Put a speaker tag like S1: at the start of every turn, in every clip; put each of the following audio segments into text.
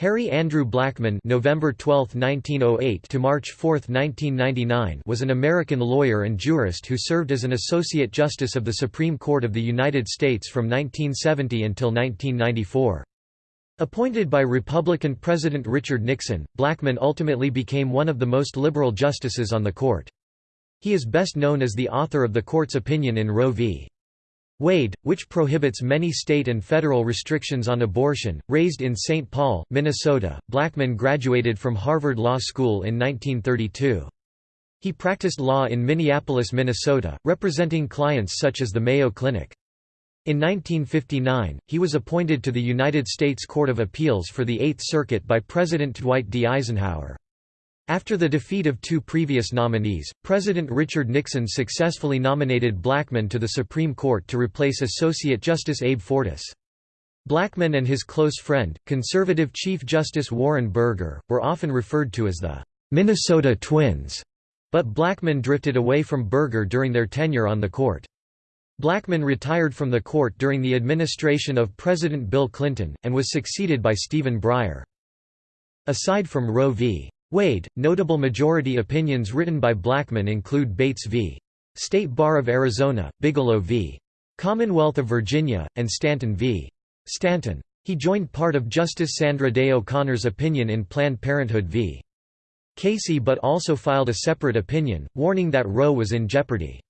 S1: Harry Andrew Blackmun November 12, 1908 to March 4, 1999 was an American lawyer and jurist who served as an Associate Justice of the Supreme Court of the United States from 1970 until 1994. Appointed by Republican President Richard Nixon, Blackmun ultimately became one of the most liberal justices on the court. He is best known as the author of the court's opinion in Roe v. Wade, which prohibits many state and federal restrictions on abortion. Raised in St. Paul, Minnesota, Blackmun graduated from Harvard Law School in 1932. He practiced law in Minneapolis, Minnesota, representing clients such as the Mayo Clinic. In 1959, he was appointed to the United States Court of Appeals for the Eighth Circuit by President Dwight D. Eisenhower. After the defeat of two previous nominees, President Richard Nixon successfully nominated Blackmun to the Supreme Court to replace Associate Justice Abe Fortas. Blackmun and his close friend, conservative Chief Justice Warren Burger, were often referred to as the Minnesota Twins, but Blackmun drifted away from Burger during their tenure on the court. Blackmun retired from the court during the administration of President Bill Clinton, and was succeeded by Stephen Breyer. Aside from Roe v. Wade, notable majority opinions written by Blackmun include Bates v. State Bar of Arizona, Bigelow v. Commonwealth of Virginia, and Stanton v. Stanton. He joined part of Justice Sandra Day O'Connor's opinion in Planned Parenthood v. Casey but also filed a separate opinion, warning that Roe was in jeopardy.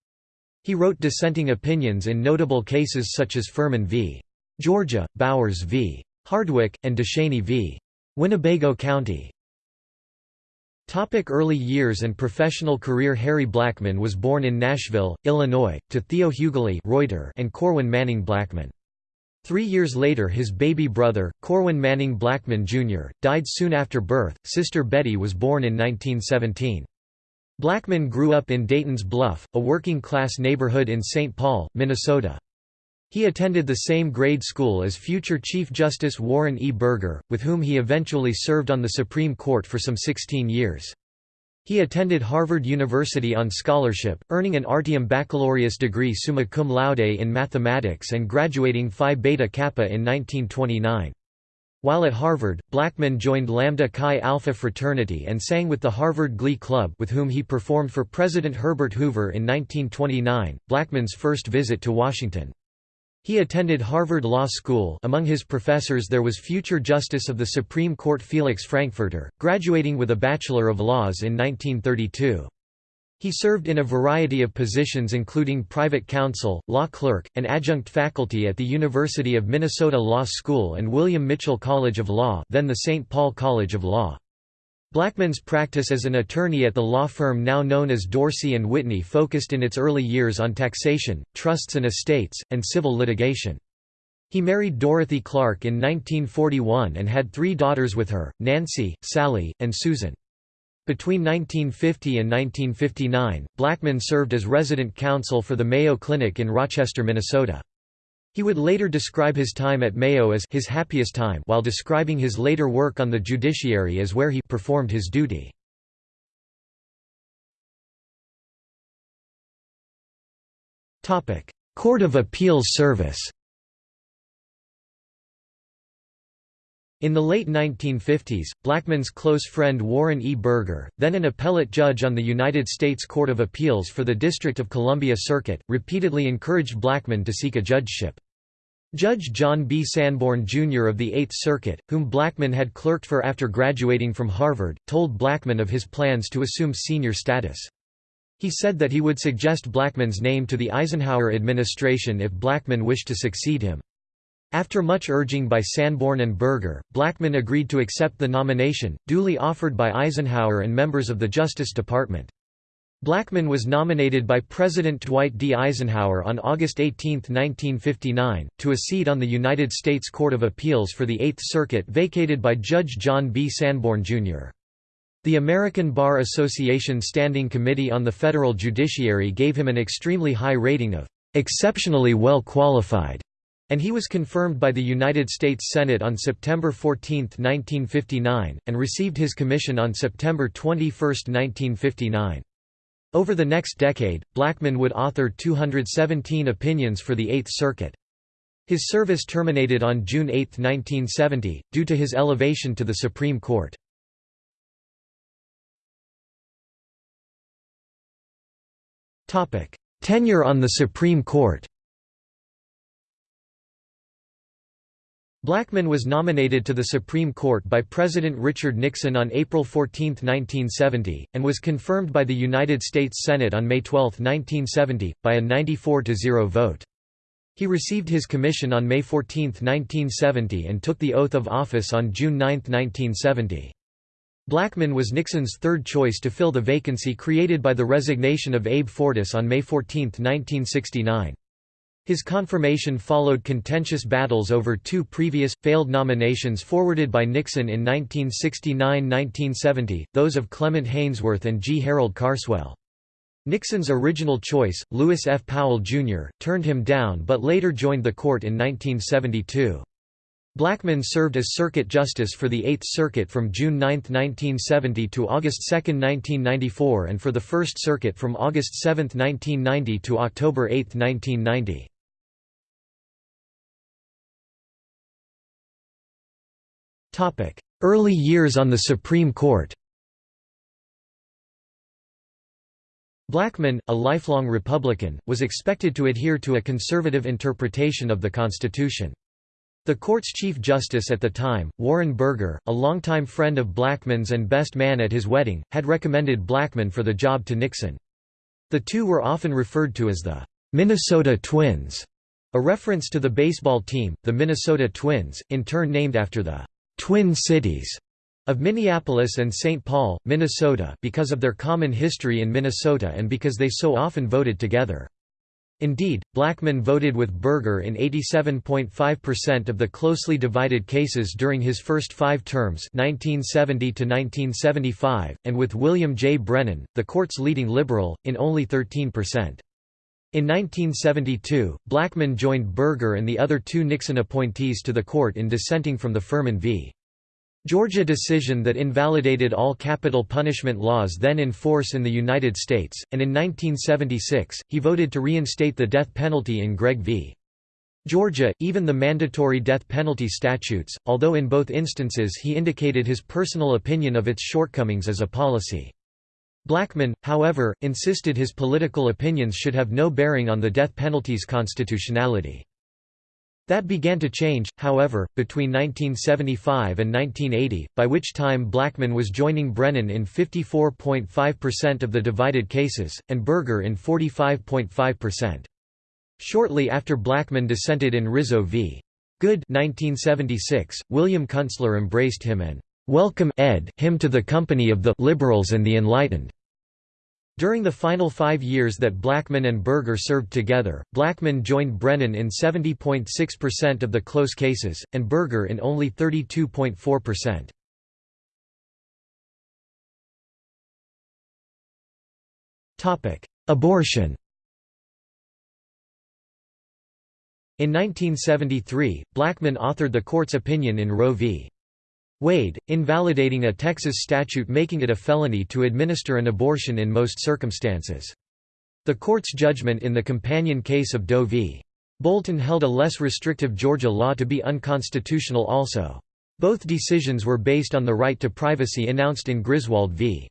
S1: He wrote dissenting opinions in notable cases such as Furman v. Georgia, Bowers v. Hardwick, and DeShaney v. Winnebago County. Topic early years and professional career Harry Blackmun was born in Nashville, Illinois, to Theo Hughley Reuter and Corwin Manning Blackmun. Three years later his baby brother, Corwin Manning Blackmun Jr., died soon after birth, sister Betty was born in 1917. Blackmun grew up in Dayton's Bluff, a working-class neighborhood in St. Paul, Minnesota. He attended the same grade school as future Chief Justice Warren E. Burger, with whom he eventually served on the Supreme Court for some 16 years. He attended Harvard University on scholarship, earning an Artium baccalaureus degree summa cum laude in mathematics and graduating Phi Beta Kappa in 1929. While at Harvard, Blackmun joined Lambda Chi Alpha fraternity and sang with the Harvard Glee Club with whom he performed for President Herbert Hoover in 1929, Blackmun's first visit to Washington. He attended Harvard Law School among his professors there was future Justice of the Supreme Court Felix Frankfurter, graduating with a Bachelor of Laws in 1932. He served in a variety of positions including private counsel, law clerk, and adjunct faculty at the University of Minnesota Law School and William Mitchell College of Law then the St. Paul College of Law. Blackmun's practice as an attorney at the law firm now known as Dorsey & Whitney focused in its early years on taxation, trusts and estates, and civil litigation. He married Dorothy Clark in 1941 and had three daughters with her, Nancy, Sally, and Susan. Between 1950 and 1959, Blackmun served as resident counsel for the Mayo Clinic in Rochester, Minnesota. He would later describe his time at Mayo as his happiest time while describing his later work on the judiciary as where he performed his duty. Court of Appeals Service In the late 1950s, Blackmun's close friend Warren E. Burger, then an appellate judge on the United States Court of Appeals for the District of Columbia Circuit, repeatedly encouraged Blackmun to seek a judgeship. Judge John B. Sanborn Jr. of the Eighth Circuit, whom Blackmun had clerked for after graduating from Harvard, told Blackmun of his plans to assume senior status. He said that he would suggest Blackmun's name to the Eisenhower administration if Blackmun wished to succeed him. After much urging by Sanborn and Burger, Blackmun agreed to accept the nomination, duly offered by Eisenhower and members of the Justice Department. Blackmun was nominated by President Dwight D. Eisenhower on August 18, 1959, to a seat on the United States Court of Appeals for the Eighth Circuit vacated by Judge John B. Sanborn, Jr. The American Bar Association Standing Committee on the Federal Judiciary gave him an extremely high rating of "...exceptionally well qualified." And he was confirmed by the United States Senate on September 14, 1959, and received his commission on September 21, 1959. Over the next decade, Blackmun would author 217 opinions for the Eighth Circuit. His service terminated on June 8, 1970, due to his elevation to the Supreme Court. Tenure on the Supreme Court Blackmun was nominated to the Supreme Court by President Richard Nixon on April 14, 1970, and was confirmed by the United States Senate on May 12, 1970, by a 94–0 vote. He received his commission on May 14, 1970 and took the oath of office on June 9, 1970. Blackmun was Nixon's third choice to fill the vacancy created by the resignation of Abe Fortas on May 14, 1969. His confirmation followed contentious battles over two previous, failed nominations forwarded by Nixon in 1969–1970, those of Clement Haynsworth and G. Harold Carswell. Nixon's original choice, Lewis F. Powell, Jr., turned him down but later joined the court in 1972. Blackmun served as Circuit Justice for the Eighth Circuit from June 9, 1970 to August 2, 1994 and for the First Circuit from August 7, 1990 to October 8, 1990. Early years on the Supreme Court Blackmun, a lifelong Republican, was expected to adhere to a conservative interpretation of the Constitution. The court's Chief Justice at the time, Warren Burger, a longtime friend of Blackmun's and best man at his wedding, had recommended Blackmun for the job to Nixon. The two were often referred to as the Minnesota Twins, a reference to the baseball team, the Minnesota Twins, in turn named after the Twin Cities of Minneapolis and St. Paul, Minnesota because of their common history in Minnesota and because they so often voted together. Indeed, Blackmun voted with Burger in 87.5% of the closely divided cases during his first five terms 1970 and with William J. Brennan, the court's leading liberal, in only 13%. In 1972, Blackmun joined Burger and the other two Nixon appointees to the court in dissenting from the Furman v. Georgia decision that invalidated all capital punishment laws then in force in the United States, and in 1976, he voted to reinstate the death penalty in Gregg v. Georgia, even the mandatory death penalty statutes, although in both instances he indicated his personal opinion of its shortcomings as a policy. Blackmun, however, insisted his political opinions should have no bearing on the death penalty's constitutionality. That began to change, however, between 1975 and 1980, by which time Blackmun was joining Brennan in 54.5% of the divided cases, and Burger in 45.5%. Shortly after Blackmun dissented in Rizzo v. Goode 1976, William Kunstler embraced him and "'Welcome Ed him to the company of the liberals and the enlightened' During the final five years that Blackmun and Burger served together, Blackmun joined Brennan in 70.6% of the close cases, and Burger in only 32.4%. Topic: Abortion In 1973, Blackmun authored the court's opinion in Roe v. Wade, invalidating a Texas statute making it a felony to administer an abortion in most circumstances. The court's judgment in the companion case of Doe v. Bolton held a less restrictive Georgia law to be unconstitutional also. Both decisions were based on the right to privacy announced in Griswold v.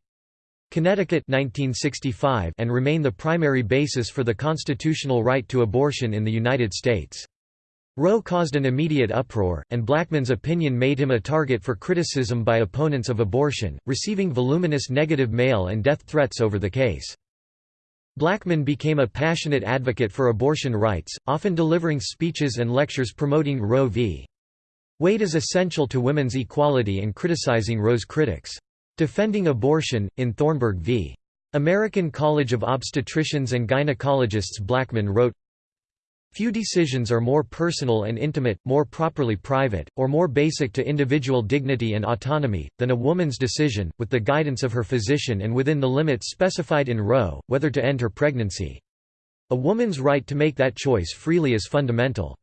S1: Connecticut 1965 and remain the primary basis for the constitutional right to abortion in the United States. Roe caused an immediate uproar, and Blackmun's opinion made him a target for criticism by opponents of abortion, receiving voluminous negative mail and death threats over the case. Blackmun became a passionate advocate for abortion rights, often delivering speeches and lectures promoting Roe v. Wade as essential to women's equality and criticizing Roe's critics. Defending abortion, in Thornburgh v. American College of Obstetricians and Gynecologists Blackmun wrote, Few decisions are more personal and intimate, more properly private, or more basic to individual dignity and autonomy, than a woman's decision, with the guidance of her physician and within the limits specified in Roe, whether to end her pregnancy. A woman's right to make that choice freely is fundamental.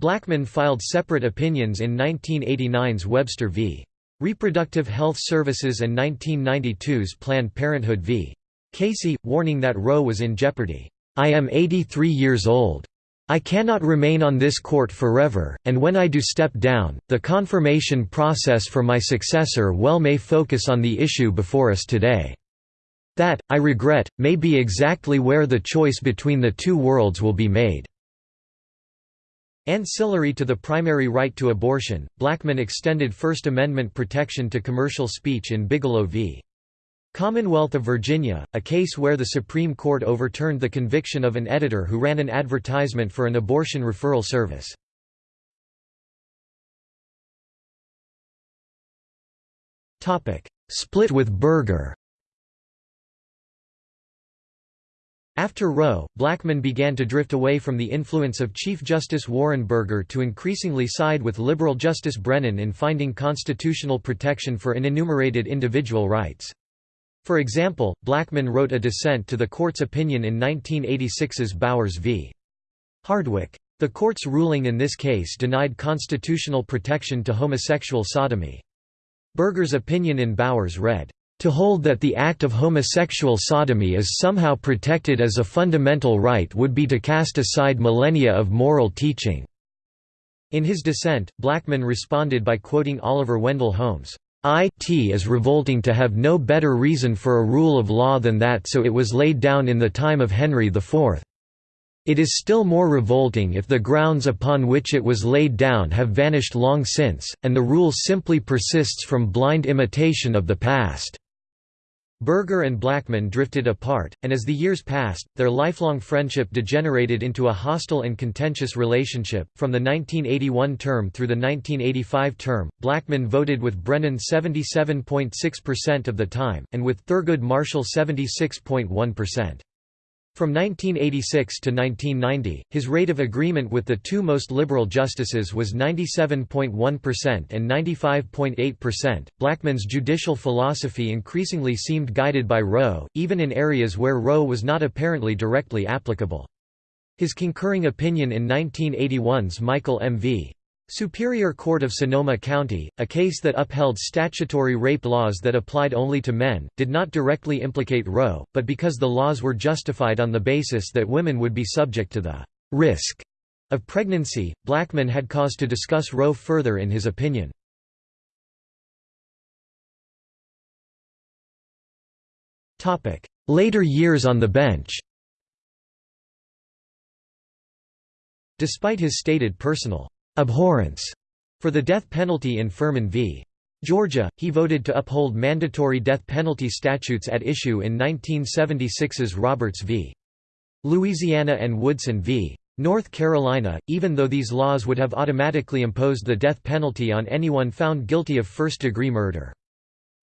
S1: Blackmun filed separate opinions in 1989's Webster v. Reproductive Health Services and 1992's Planned Parenthood v. Casey, warning that Roe was in jeopardy. I am 83 years old. I cannot remain on this court forever, and when I do step down, the confirmation process for my successor well may focus on the issue before us today. That, I regret, may be exactly where the choice between the two worlds will be made." Ancillary to the primary right to abortion, Blackmun extended First Amendment protection to commercial speech in Bigelow v. Commonwealth of Virginia, a case where the Supreme Court overturned the conviction of an editor who ran an advertisement for an abortion referral service. Split with Burger After Roe, Blackmun began to drift away from the influence of Chief Justice Warren Burger to increasingly side with liberal Justice Brennan in finding constitutional protection for unenumerated individual rights. For example, Blackmun wrote a dissent to the court's opinion in 1986's Bowers v. Hardwick. The court's ruling in this case denied constitutional protection to homosexual sodomy. Burger's opinion in Bowers read, "...to hold that the act of homosexual sodomy is somehow protected as a fundamental right would be to cast aside millennia of moral teaching." In his dissent, Blackmun responded by quoting Oliver Wendell Holmes, it is revolting to have no better reason for a rule of law than that so it was laid down in the time of Henry IV. It is still more revolting if the grounds upon which it was laid down have vanished long since, and the rule simply persists from blind imitation of the past. Burger and Blackmun drifted apart, and as the years passed, their lifelong friendship degenerated into a hostile and contentious relationship. From the 1981 term through the 1985 term, Blackmun voted with Brennan 77.6% of the time, and with Thurgood Marshall 76.1%. From 1986 to 1990, his rate of agreement with the two most liberal justices was 97.1% and 95.8%. Blackmun's judicial philosophy increasingly seemed guided by Roe, even in areas where Roe was not apparently directly applicable. His concurring opinion in 1981's Michael M. v. Superior Court of Sonoma County, a case that upheld statutory rape laws that applied only to men, did not directly implicate Roe, but because the laws were justified on the basis that women would be subject to the risk of pregnancy, Blackmun had cause to discuss Roe further in his opinion. Later years on the bench Despite his stated personal abhorrence for the death penalty in Furman v. Georgia, he voted to uphold mandatory death penalty statutes at issue in 1976's Roberts v. Louisiana and Woodson v. North Carolina, even though these laws would have automatically imposed the death penalty on anyone found guilty of first-degree murder.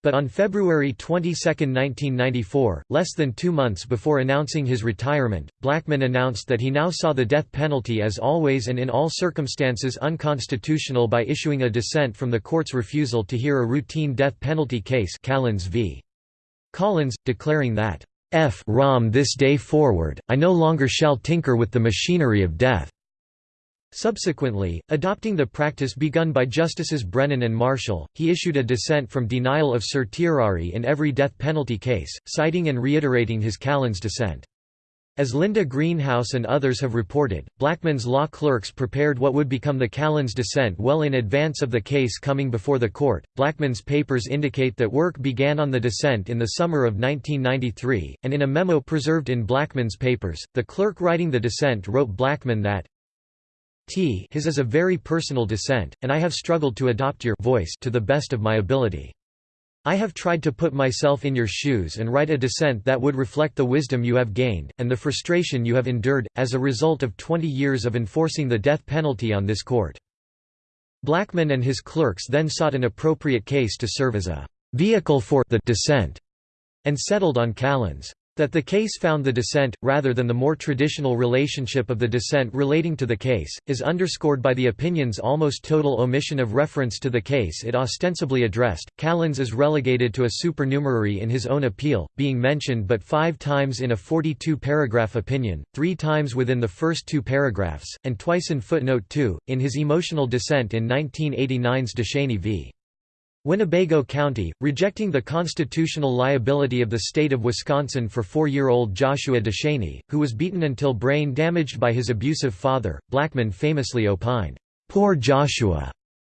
S1: But on February 22, 1994, less than two months before announcing his retirement, Blackmun announced that he now saw the death penalty as always and in all circumstances unconstitutional by issuing a dissent from the court's refusal to hear a routine death penalty case Callins v. Collins, declaring that, F rom this day forward, I no longer shall tinker with the machinery of death. Subsequently, adopting the practice begun by Justices Brennan and Marshall, he issued a dissent from denial of certiorari in every death penalty case, citing and reiterating his Callins dissent. As Linda Greenhouse and others have reported, Blackmun's law clerks prepared what would become the Callins dissent well in advance of the case coming before the court. Blackmun's papers indicate that work began on the dissent in the summer of 1993, and in a memo preserved in Blackmun's papers, the clerk writing the dissent wrote Blackmun that T his is a very personal dissent, and I have struggled to adopt your voice to the best of my ability. I have tried to put myself in your shoes and write a dissent that would reflect the wisdom you have gained, and the frustration you have endured, as a result of 20 years of enforcing the death penalty on this court. Blackmun and his clerks then sought an appropriate case to serve as a vehicle for the dissent, and settled on Callins. That the case found the dissent, rather than the more traditional relationship of the dissent relating to the case, is underscored by the opinion's almost total omission of reference to the case it ostensibly addressed. Callins is relegated to a supernumerary in his own appeal, being mentioned but five times in a 42 paragraph opinion, three times within the first two paragraphs, and twice in footnote 2, in his emotional dissent in 1989's DeShaney v. Winnebago County, rejecting the constitutional liability of the state of Wisconsin for four-year-old Joshua DeShaney, who was beaten until brain damaged by his abusive father, Blackmun famously opined, "'Poor Joshua'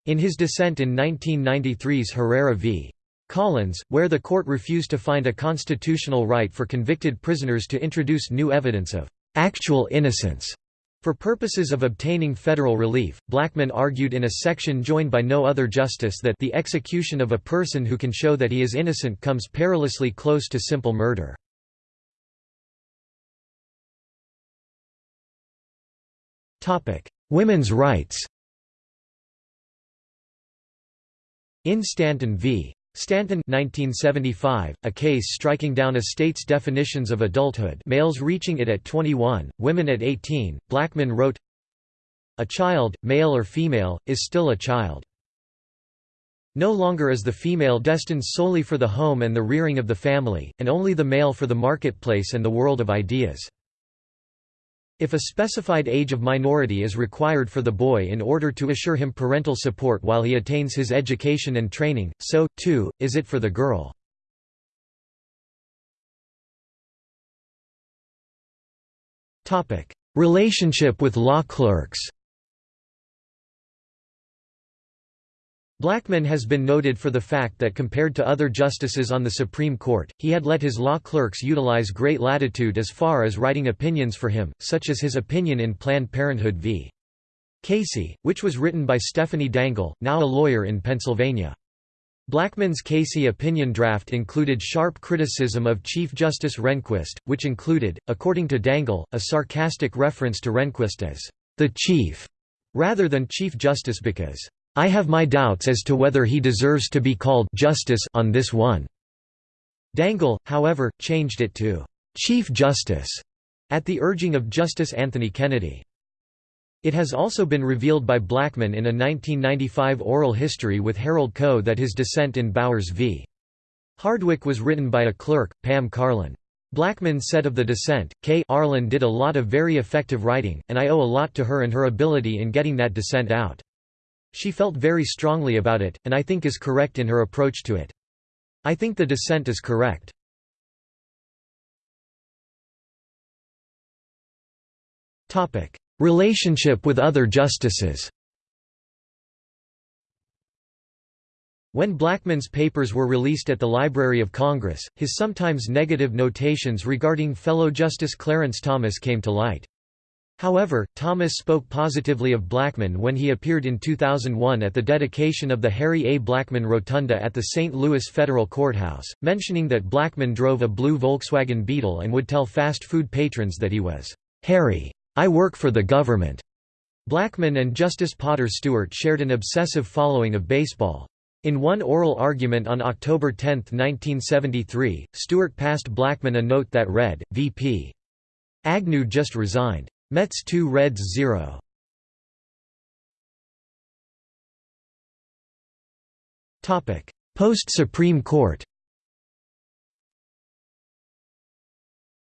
S1: in his dissent in 1993's Herrera v. Collins, where the court refused to find a constitutional right for convicted prisoners to introduce new evidence of "'actual innocence' For purposes of obtaining federal relief, Blackmun argued in a section joined by no other justice that the execution of a person who can show that he is innocent comes perilously close to simple murder. Women's rights In Stanton v. Stanton 1975, a case striking down a state's definitions of adulthood males reaching it at 21, women at 18, Blackmun wrote, A child, male or female, is still a child. No longer is the female destined solely for the home and the rearing of the family, and only the male for the marketplace and the world of ideas. If a specified age of minority is required for the boy in order to assure him parental support while he attains his education and training, so, too, is it for the girl. Relationship with law clerks Blackmun has been noted for the fact that compared to other justices on the Supreme Court, he had let his law clerks utilize great latitude as far as writing opinions for him, such as his opinion in Planned Parenthood v. Casey, which was written by Stephanie Dangel, now a lawyer in Pennsylvania. Blackmun's Casey opinion draft included sharp criticism of Chief Justice Rehnquist, which included, according to Dangel, a sarcastic reference to Rehnquist as the Chief, rather than Chief Justice because I have my doubts as to whether he deserves to be called justice on this one." Dangel, however, changed it to «Chief Justice» at the urging of Justice Anthony Kennedy. It has also been revealed by Blackmun in a 1995 oral history with Harold Koh that his dissent in Bowers v. Hardwick was written by a clerk, Pam Karlan. Blackmun said of the dissent, Karlan did a lot of very effective writing, and I owe a lot to her and her ability in getting that dissent out. She felt very strongly about it, and I think is correct in her approach to it. I think the dissent is correct. Relationship with other justices When Blackmun's papers were released at the Library of Congress, his sometimes negative notations regarding fellow Justice Clarence Thomas came to light. However, Thomas spoke positively of Blackmun when he appeared in 2001 at the dedication of the Harry A. Blackmun Rotunda at the St. Louis Federal Courthouse, mentioning that Blackmun drove a blue Volkswagen Beetle and would tell fast food patrons that he was, "'Harry. I work for the government." Blackmun and Justice Potter Stewart shared an obsessive following of baseball. In one oral argument on October 10, 1973, Stewart passed Blackmun a note that read, VP. Agnew just resigned. Mets 2 Reds 0. Topic: Post-Supreme Court.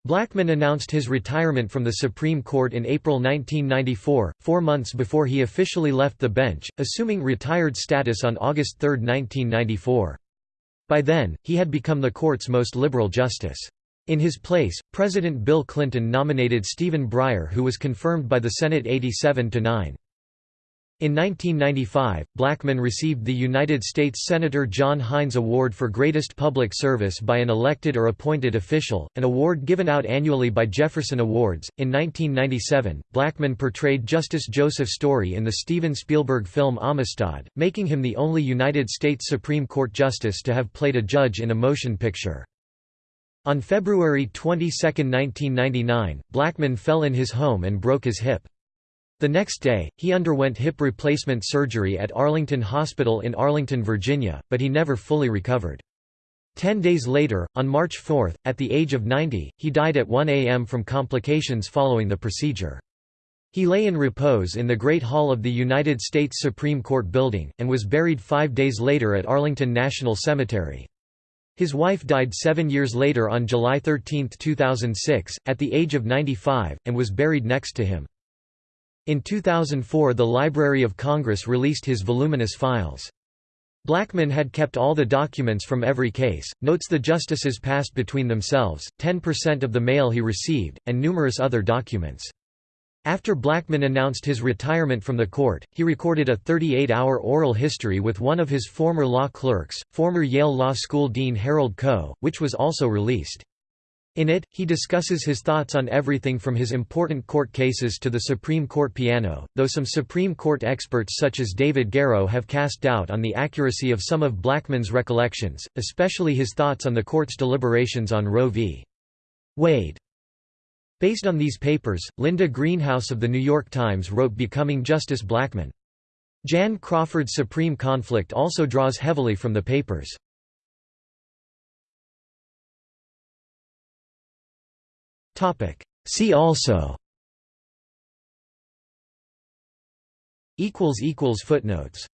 S1: Blackmun announced his retirement from the Supreme Court in April 1994, four months before he officially left the bench, assuming retired status on August 3, 1994. By then, he had become the court's most liberal justice. In his place, President Bill Clinton nominated Stephen Breyer who was confirmed by the Senate 87–9. In 1995, Blackmun received the United States Senator John Heinz Award for Greatest Public Service by an elected or appointed official, an award given out annually by Jefferson Awards. In 1997, Blackmun portrayed Justice Joseph Story in the Steven Spielberg film Amistad, making him the only United States Supreme Court justice to have played a judge in a motion picture. On February 22, 1999, Blackmun fell in his home and broke his hip. The next day, he underwent hip replacement surgery at Arlington Hospital in Arlington, Virginia, but he never fully recovered. Ten days later, on March 4, at the age of 90, he died at 1 a.m. from complications following the procedure. He lay in repose in the Great Hall of the United States Supreme Court building, and was buried five days later at Arlington National Cemetery. His wife died seven years later on July 13, 2006, at the age of 95, and was buried next to him. In 2004 the Library of Congress released his voluminous files. Blackmun had kept all the documents from every case, notes the justices passed between themselves, 10% of the mail he received, and numerous other documents. After Blackmun announced his retirement from the court, he recorded a 38-hour oral history with one of his former law clerks, former Yale Law School Dean Harold Koh, which was also released. In it, he discusses his thoughts on everything from his important court cases to the Supreme Court piano, though some Supreme Court experts such as David Garrow have cast doubt on the accuracy of some of Blackmun's recollections, especially his thoughts on the court's deliberations on Roe v. Wade. Based on these papers, Linda Greenhouse of The New York Times wrote Becoming Justice Blackmun. Jan Crawford's Supreme Conflict also draws heavily from the papers. See also Footnotes